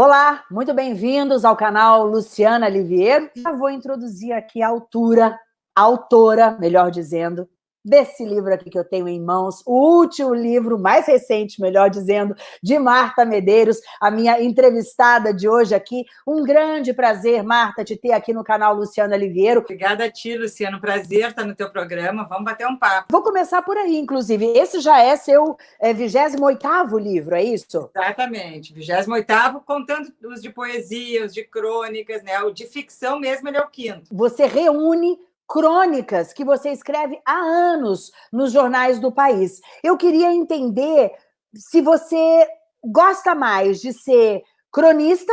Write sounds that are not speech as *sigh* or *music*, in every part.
Olá, muito bem-vindos ao canal Luciana Liviero. Já vou introduzir aqui a autora, a autora, melhor dizendo, desse livro aqui que eu tenho em mãos, o último livro, mais recente, melhor dizendo, de Marta Medeiros, a minha entrevistada de hoje aqui. Um grande prazer, Marta, te ter aqui no canal Luciana Liviero. Obrigada a ti, Luciano. Prazer estar no teu programa. Vamos bater um papo. Vou começar por aí, inclusive. Esse já é seu é, 28º livro, é isso? Exatamente. 28º, contando os de poesia, os de crônicas, né? O de ficção mesmo, ele é o quinto. Você reúne crônicas que você escreve há anos nos jornais do país. Eu queria entender se você gosta mais de ser cronista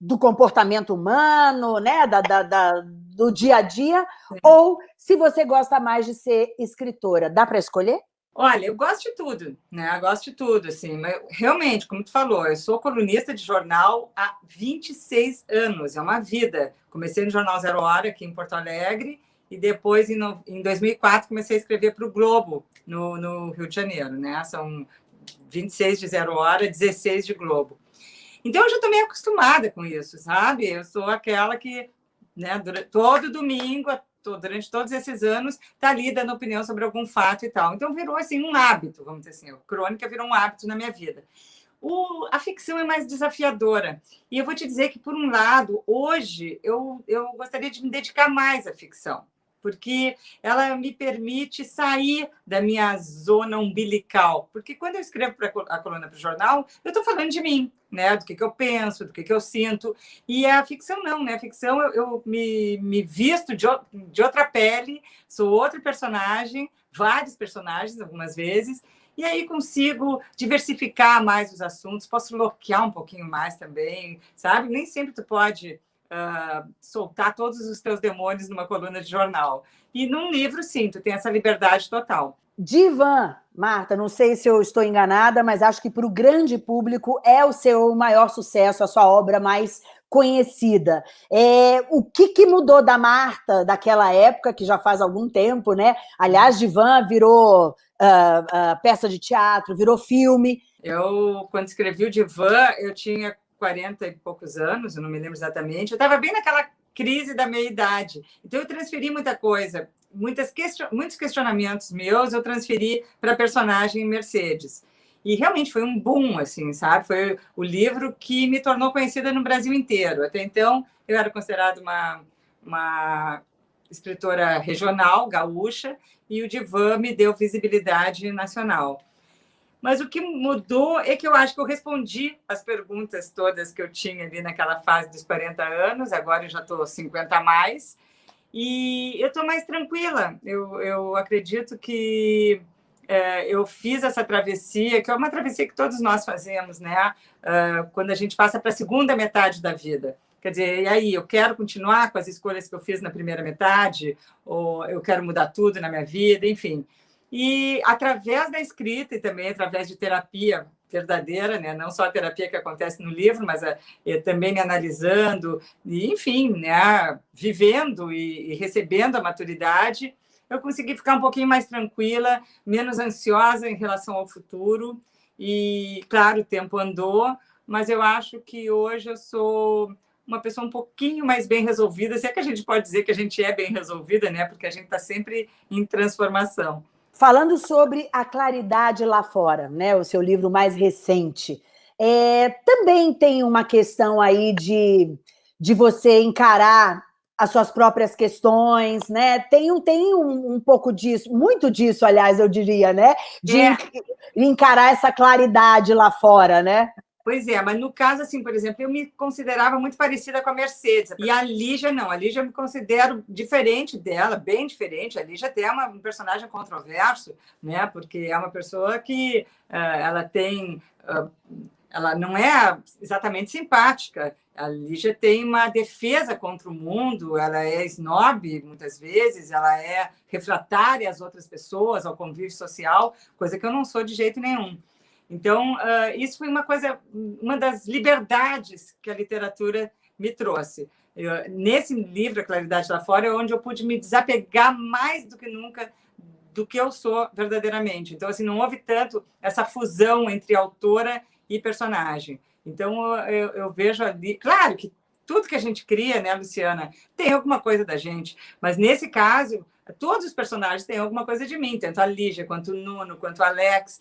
do comportamento humano, né, da, da, da do dia a dia, Sim. ou se você gosta mais de ser escritora. Dá para escolher? Olha, eu gosto de tudo, né? Eu gosto de tudo, assim. Mas realmente, como tu falou, eu sou colunista de jornal há 26 anos, é uma vida. Comecei no Jornal Zero Hora aqui em Porto Alegre e depois, em, no, em 2004, comecei a escrever para o Globo, no, no, Rio de Janeiro, né? São 26 de Zero Hora, 16 de Globo. Então, eu já estou meio acostumada com isso, sabe? Eu sou aquela que, né, durante, todo domingo, durante todos esses anos, está ali dando opinião sobre algum fato e tal. Então, virou, assim, um hábito, vamos dizer assim. A crônica virou um hábito na minha vida. O, a ficção é mais desafiadora. E eu vou te dizer que, por um lado, hoje eu, eu gostaria de me dedicar mais à ficção porque ela me permite sair da minha zona umbilical. Porque quando eu escrevo para a coluna para o jornal, eu estou falando de mim, né? do que, que eu penso, do que, que eu sinto. E a ficção não, né? A ficção eu, eu me, me visto de, de outra pele, sou outro personagem, vários personagens algumas vezes, e aí consigo diversificar mais os assuntos, posso bloquear um pouquinho mais também, sabe? Nem sempre tu pode uh, soltar todos os teus demônios numa coluna de jornal. E num livro, sim, tu tem essa liberdade total. Divan, Marta, não sei se eu estou enganada, mas acho que para o grande público é o seu maior sucesso, a sua obra mais conhecida. É, o que, que mudou da Marta daquela época, que já faz algum tempo, né? Aliás, Divan virou uh, uh, peça de teatro, virou filme. Eu, quando escrevi o Divan, eu tinha 40 e poucos anos, eu não me lembro exatamente, eu estava bem naquela crise da meia-idade. Então, eu transferi muita coisa, muitas question... muitos questionamentos meus eu transferi para a personagem Mercedes. E realmente foi um boom, assim, sabe? Foi o livro que me tornou conhecida no Brasil inteiro. Até então, eu era considerada uma, uma escritora regional, gaúcha, e o Divan me deu visibilidade nacional. Mas o que mudou é que eu acho que eu respondi as perguntas todas que eu tinha ali naquela fase dos 40 anos, agora eu já estou 50 a mais, e eu estou mais tranquila. Eu, eu acredito que é, eu fiz essa travessia, que é uma travessia que todos nós fazemos, né? Uh, quando a gente passa para a segunda metade da vida. Quer dizer, e aí, eu quero continuar com as escolhas que eu fiz na primeira metade? Ou eu quero mudar tudo na minha vida? Enfim, e através da escrita e também através de terapia verdadeira, né? não só a terapia que acontece no livro, mas a, também me analisando, e, enfim, né? vivendo e, e recebendo a maturidade, eu consegui ficar um pouquinho mais tranquila, menos ansiosa em relação ao futuro. E, claro, o tempo andou, mas eu acho que hoje eu sou uma pessoa um pouquinho mais bem resolvida, se é que a gente pode dizer que a gente é bem resolvida, né? Porque a gente está sempre em transformação. Falando sobre a claridade lá fora, né, o seu livro mais recente, é, também tem uma questão aí de, de você encarar as suas próprias questões, né? Tem, um, tem um, um pouco disso, muito disso, aliás, eu diria, né? De é. encarar essa claridade lá fora, né? Pois é, mas no caso, assim, por exemplo, eu me considerava muito parecida com a Mercedes. E a Lígia, não. A Lígia eu me considero diferente dela, bem diferente. A Lígia até é uma, um personagem controverso, né? Porque é uma pessoa que uh, ela tem... Uh, ela não é exatamente simpática. A Lígia tem uma defesa contra o mundo, ela é snob, muitas vezes, ela é refratária às outras pessoas, ao convívio social, coisa que eu não sou de jeito nenhum. Então, uh, isso foi uma coisa, uma das liberdades que a literatura me trouxe. Eu, nesse livro, A Claridade lá Fora, é onde eu pude me desapegar mais do que nunca do que eu sou verdadeiramente. Então, assim, não houve tanto essa fusão entre autora e personagem. Então, eu, eu vejo ali... Claro que tudo que a gente cria, né, Luciana, tem alguma coisa da gente. Mas, nesse caso, todos os personagens têm alguma coisa de mim, tanto a Lígia, quanto o Nuno, quanto o Alex,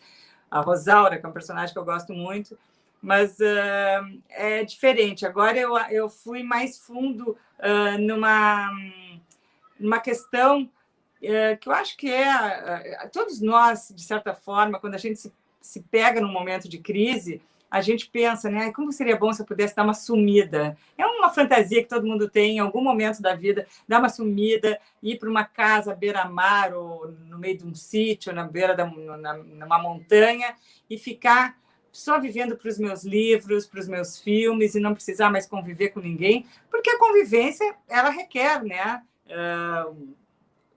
a Rosaura, que é um personagem que eu gosto muito. Mas uh, é diferente. Agora eu, eu fui mais fundo uh, numa, numa questão uh, que eu acho que é... todos nós, de certa forma, quando a gente se, se pega num momento de crise, a gente pensa, né? Como seria bom se eu pudesse dar uma sumida? É uma fantasia que todo mundo tem em algum momento da vida, dar uma sumida, ir para uma casa beira-mar ou no meio de um sítio, na beira da na, numa montanha e ficar só vivendo para os meus livros, para os meus filmes e não precisar mais conviver com ninguém, porque a convivência ela requer, né? Uh,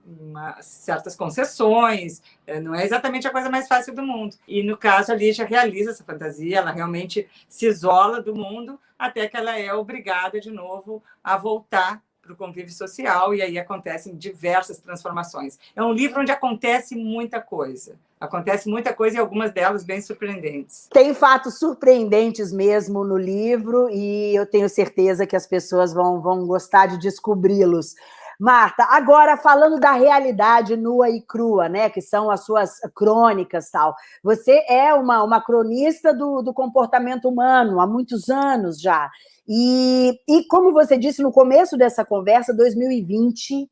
uma, certas concessões, é, não é exatamente a coisa mais fácil do mundo. E, no caso, a Lígia realiza essa fantasia, ela realmente se isola do mundo até que ela é obrigada, de novo, a voltar para o convívio social, e aí acontecem diversas transformações. É um livro onde acontece muita coisa. Acontece muita coisa e algumas delas bem surpreendentes. Tem fatos surpreendentes mesmo no livro e eu tenho certeza que as pessoas vão, vão gostar de descobri-los. Marta, agora falando da realidade nua e crua, né, que são as suas crônicas tal. Você é uma, uma cronista do, do comportamento humano há muitos anos já. E, e como você disse no começo dessa conversa, 2020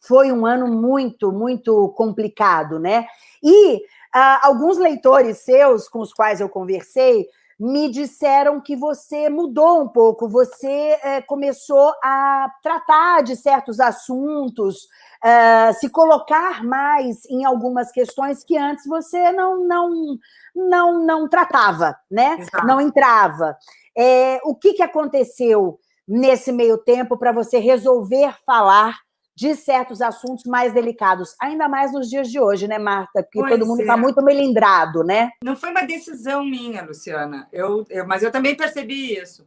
foi um ano muito, muito complicado, né? E ah, alguns leitores seus com os quais eu conversei me disseram que você mudou um pouco, você é, começou a tratar de certos assuntos, é, se colocar mais em algumas questões que antes você não, não, não, não tratava, né? Exato. não entrava. É, o que, que aconteceu nesse meio tempo para você resolver falar de certos assuntos mais delicados, ainda mais nos dias de hoje, né, Marta? Porque pois todo mundo está é. muito melindrado, né? Não foi uma decisão minha, Luciana, eu, eu, mas eu também percebi isso.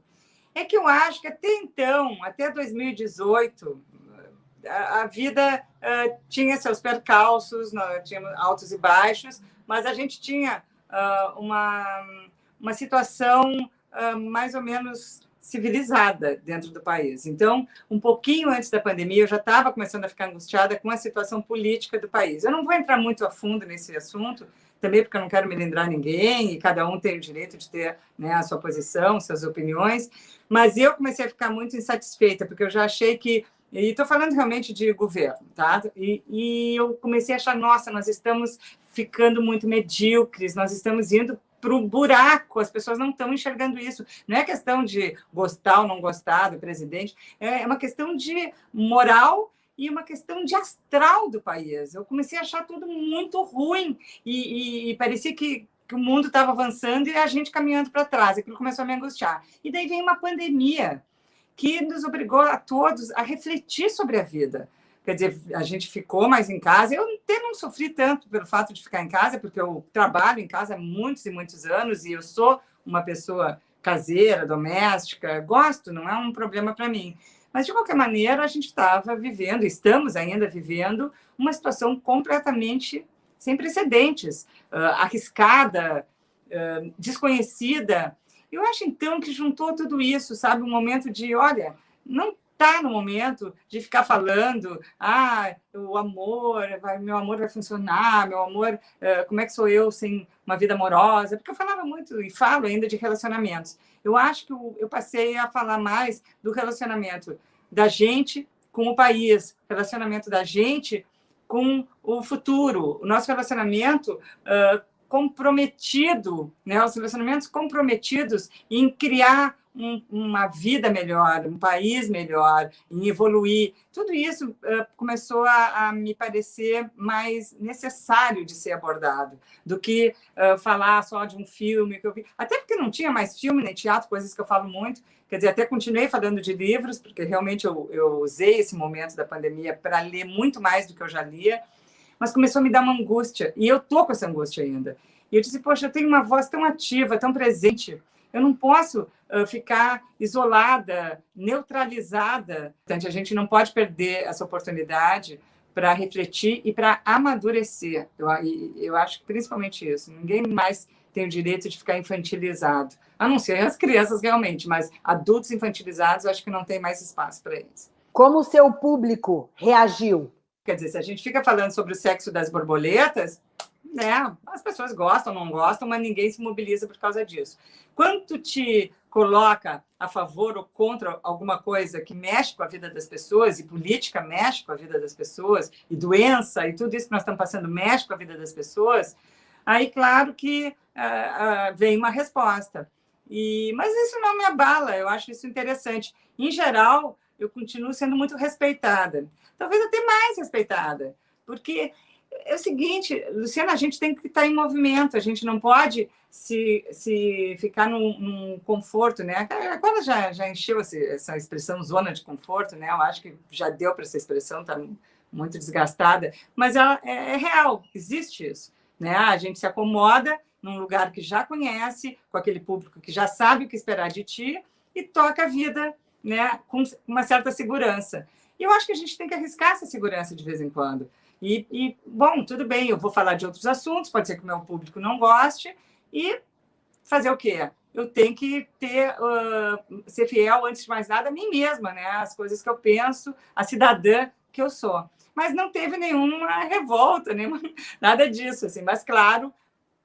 É que eu acho que até então, até 2018, a, a vida uh, tinha seus percalços, nós tínhamos altos e baixos, mas a gente tinha uh, uma, uma situação uh, mais ou menos civilizada dentro do país. Então, um pouquinho antes da pandemia, eu já estava começando a ficar angustiada com a situação política do país. Eu não vou entrar muito a fundo nesse assunto, também porque eu não quero me lembrar ninguém, e cada um tem o direito de ter né, a sua posição, suas opiniões, mas eu comecei a ficar muito insatisfeita, porque eu já achei que e estou falando realmente de governo, tá? E, e, eu comecei a achar, nossa, nós estamos ficando muito medíocres, nós estamos indo para o buraco, as pessoas não estão enxergando isso. Não é questão de gostar ou não gostar do presidente, é uma questão de moral e uma questão de astral do país. Eu comecei a achar tudo muito ruim e, e, e parecia que, que o mundo estava avançando e a gente caminhando para trás. Aquilo começou a me angustiar. E daí vem uma pandemia que nos obrigou a todos a refletir sobre a vida quer dizer, a gente ficou mais em casa. Eu até não sofri tanto pelo fato de ficar em casa, porque eu trabalho em casa há muitos e muitos anos e eu sou uma pessoa caseira, doméstica, gosto, não é um problema para mim. Mas, de qualquer maneira, a gente estava vivendo, estamos ainda vivendo, uma situação completamente sem precedentes, uh, arriscada, uh, desconhecida. Eu acho, então, que juntou tudo isso, sabe? Um momento de, olha, não está no momento de ficar falando, ah, o amor, vai, meu amor vai funcionar, meu amor, uh, como é que sou eu sem uma vida amorosa? Porque eu falava muito e falo ainda de relacionamentos. Eu acho que eu, eu passei a falar mais do relacionamento da gente com o país, relacionamento da gente com o futuro, o nosso relacionamento uh, comprometido, né, os relacionamentos comprometidos em criar um, uma vida melhor, um país melhor, em evoluir. Tudo isso uh, começou a, a, me parecer mais necessário de ser abordado do que uh, falar só de um filme que eu vi. Até porque não tinha mais filme nem teatro, coisas que eu falo muito. Quer dizer, até continuei falando de livros, porque realmente eu, eu usei esse momento da pandemia para ler muito mais do que eu já lia, mas começou a me dar uma angústia, e eu estou com essa angústia ainda. E eu disse, poxa, eu tenho uma voz tão ativa, tão presente, eu não posso uh, ficar isolada, neutralizada. Portanto, a gente não pode perder essa oportunidade para refletir e para amadurecer. Eu, eu acho que principalmente isso. Ninguém mais tem o direito de ficar infantilizado. A não ser as crianças realmente, mas adultos infantilizados, eu acho que não tem mais espaço para eles. Como o seu público reagiu? Quer dizer, se a gente fica falando sobre o sexo das borboletas, né, as pessoas gostam, não gostam, mas ninguém se mobiliza por causa disso. Quanto te coloca a favor ou contra alguma coisa que mexe com a vida das pessoas, e política mexe com a vida das pessoas, e doença, e tudo isso que nós estamos passando mexe com a vida das pessoas, aí, claro que uh, uh, vem uma resposta. E, mas isso não me abala, eu acho isso interessante. Em geral, eu continuo sendo muito respeitada. Talvez até mais respeitada, porque é o seguinte, Luciana, a gente tem que estar em movimento, a gente não pode se, se ficar num, num conforto, né? Agora já, já encheu essa expressão zona de conforto, né? Eu acho que já deu para essa expressão, está muito desgastada, mas ela é, é real, existe isso. Né? A gente se acomoda num lugar que já conhece, com aquele público que já sabe o que esperar de ti, e toca a vida né, com uma certa segurança. E eu acho que a gente tem que arriscar essa segurança de vez em quando. E, e, bom, tudo bem, eu vou falar de outros assuntos, pode ser que o meu público não goste, e fazer o quê? Eu tenho que ter, uh, ser fiel, antes de mais nada, a mim mesma, né? As coisas que eu penso, a cidadã que eu sou. Mas não teve nenhuma revolta, nenhuma, *laughs* nada disso, assim. Mas, claro,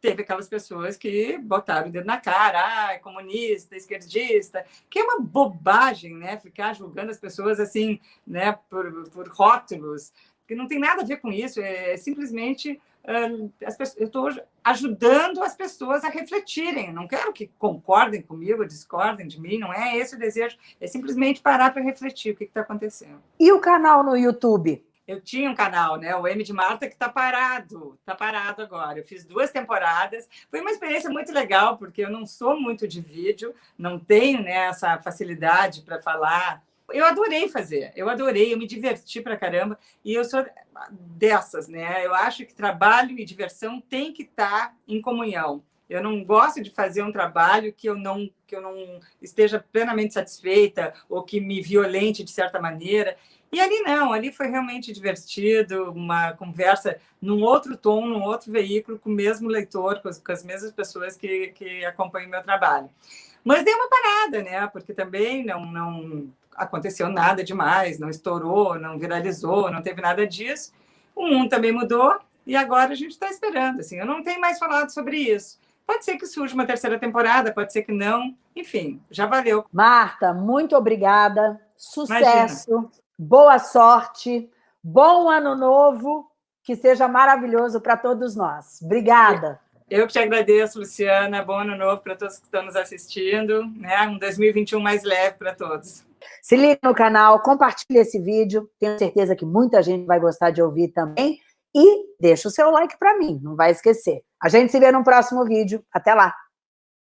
teve aquelas pessoas que botaram o dedo na cara, ah, comunista, esquerdista, que é uma bobagem, né? Ficar julgando as pessoas assim, né, por, por rótulos que não tem nada a ver com isso, é simplesmente uh, pessoas, eu estou ajudando as pessoas a refletirem. Não quero que concordem comigo, discordem de mim, não é esse o desejo, é simplesmente parar para refletir o que está acontecendo. E o canal no YouTube? Eu tinha um canal, né? O M de Marta, que está parado, está parado agora. Eu fiz duas temporadas. Foi uma experiência muito legal, porque eu não sou muito de vídeo, não tenho né, essa facilidade para falar eu adorei fazer, eu adorei, eu me diverti pra caramba, e eu sou dessas, né? Eu acho que trabalho e diversão tem que estar tá em comunhão. Eu não gosto de fazer um trabalho que eu não que eu não esteja plenamente satisfeita ou que me violente de certa maneira. E ali não, ali foi realmente divertido, uma conversa num outro tom, num outro veículo, com o mesmo leitor, com as, com as mesmas pessoas que, que acompanham o meu trabalho. Mas deu uma parada, né? Porque também não, não aconteceu nada demais, não estourou, não viralizou, não teve nada disso. O mundo também mudou e agora a gente está esperando. Assim, eu não tenho mais falado sobre isso. Pode ser que surja uma terceira temporada, pode ser que não. Enfim, já valeu. Marta, muito obrigada. Sucesso, Imagina. boa sorte, bom ano novo, que seja maravilhoso para todos nós. Obrigada. Eu que te agradeço, Luciana. Bom ano novo para todos que estão nos assistindo. Né? Um 2021 mais leve para todos. Se liga no canal, compartilhe esse vídeo. Tenho certeza que muita gente vai gostar de ouvir também. E deixa o seu like para mim, não vai esquecer. A gente se vê no próximo vídeo. Até lá!